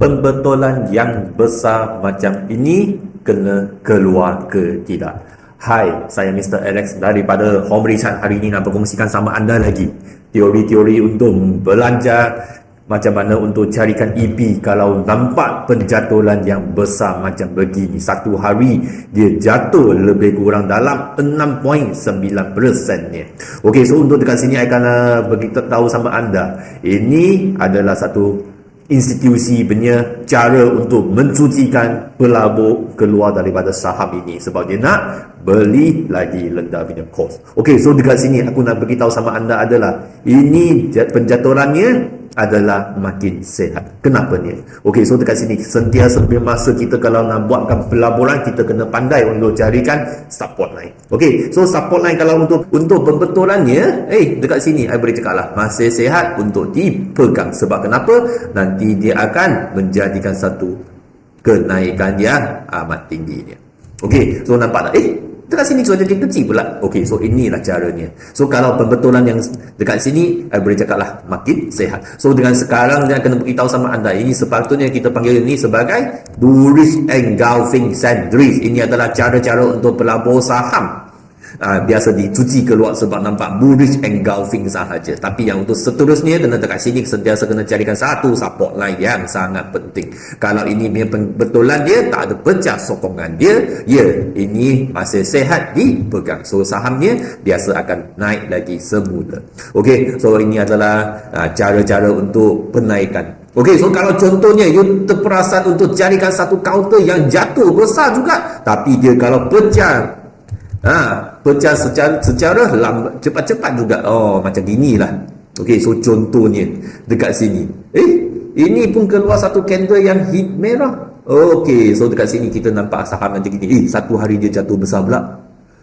pembetulan yang besar macam ini kena keluar ke tidak? Hai, saya Mr. Alex daripada Home Richard hari ini nak berkongsikan sama anda lagi teori-teori untuk belanja macam mana untuk carikan EP kalau nampak penjatuhan yang besar macam begini satu hari dia jatuh lebih kurang dalam 6.9% ni ok so untuk dekat sini saya akan uh, beritahu sama anda ini adalah satu institusi punya cara untuk mencucikan pelabur keluar daripada saham ini sebab dia nak beli lagi rendah punya cost. Okey, so dekat sini aku nak beritahu sama anda adalah ini penjaturannya adalah makin sehat. Kenapa ni? Okey, so dekat sini sentiasa masa kita kalau nak buatkan pelaburan kita kena pandai untuk carikan support line. Okey, so support line kalau untuk untuk pembetulannya, eh dekat sini saya boleh cakaplah masih sehat untuk dipegang. Sebab kenapa? Nanti dia akan menjadikan satu kenaikan yang amat tinggi dia. Okey, so nampak tak? Eh, Dekat sini suara dia kecil pula. Okey, so inilah caranya. So kalau pembetulan yang dekat sini, saya boleh cakap lah, makin sehat. So dengan sekarang, saya akan beritahu sama anda, ini sepatutnya kita panggil ini sebagai bullish engulfing sandwich. Ini adalah cara-cara untuk pelabur saham uh, biasa dicuci keluar sebab nampak bullish engulfing sahaja. Tapi yang untuk seterusnya kena dekat sini sentiasa kena carikan satu support line yang sangat penting. Kalau ini punya betulan dia tak ada pecah sokongan dia ya ini masih sehat dipegang so sahamnya biasa akan naik lagi semula. Ok so ini adalah uh, cara-cara untuk penaikan. Okey, so kalau contohnya you terperasan untuk carikan satu counter yang jatuh besar juga. Tapi dia kalau pecah Ha, pecah secara, secara lambat, cepat-cepat juga. Oh, macam inilah. Okey, so contohnya dekat sini. Eh, ini pun keluar satu candle yang hit merah. Okey, so dekat sini kita nampak saham macam gini. Eh, satu hari dia jatuh besar pula.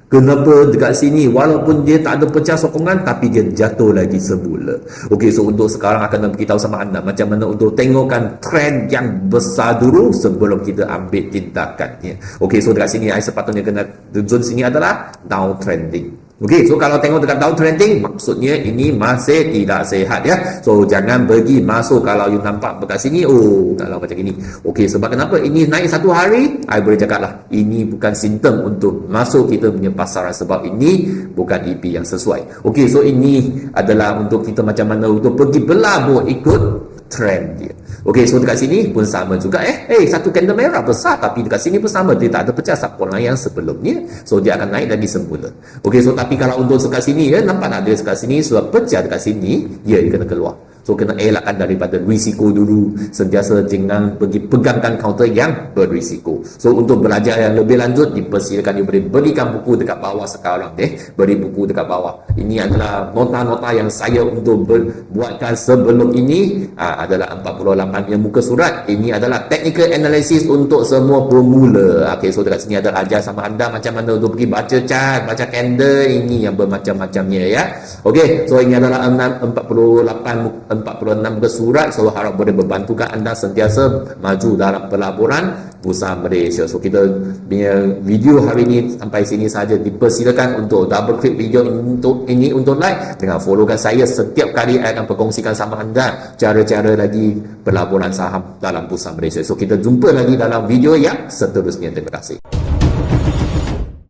Kenapa dekat sini walaupun dia tak ada pecah sokongan tapi dia jatuh lagi semula. Okey so untuk sekarang akan beritahu sama anda macam mana untuk tengokkan trend yang besar dulu sebelum kita ambil tindakannya. Okey so dekat sini saya sepatutnya kena zone sini adalah downtrending. Okey, so kalau tengok dekat downtrending, maksudnya ini masih tidak sehat ya. So jangan pergi masuk kalau you nampak dekat sini, oh kalau macam ini. Okey, sebab kenapa ini naik satu hari? I boleh cakap lah, ini bukan simptom untuk masuk kita punya pasaran sebab ini bukan EP yang sesuai. Okey, so ini adalah untuk kita macam mana untuk pergi berlabuh ikut trend dia. Okey, so dekat sini pun sama juga eh. Eh, hey, satu candle merah besar tapi dekat sini pun sama. Dia tak ada pecah support yang sebelumnya. So, dia akan naik lagi semula. Okey, so tapi kalau untuk dekat sini ya, nampak tak dia dekat sini sudah pecah dekat sini, ya, dia kena keluar. So kena elakkan daripada risiko dulu. Sentiasa jangan pergi pegangkan counter yang berisiko. So untuk belajar yang lebih lanjut, dipersilakan you boleh berikan buku dekat bawah sekarang. Eh, beri buku dekat bawah. Ini adalah nota-nota yang saya untuk buatkan sebelum ini ah, adalah 48 yang muka surat. Ini adalah technical analysis untuk semua pemula. Okay, so dekat sini ada ajar sama anda macam mana untuk pergi baca chart, baca candle. Ini yang bermacam-macamnya ya. Okay, so ini adalah 48 46 ke surat so harap boleh membantukan anda sentiasa maju dalam pelaburan bursa Malaysia. So kita punya video hari ini sampai sini saja. Dipersilakan untuk double click video untuk ini untuk like dengan followkan saya setiap kali saya akan berkongsikan sama anda cara-cara lagi pelaburan saham dalam bursa Malaysia. So kita jumpa lagi dalam video yang seterusnya. Terima kasih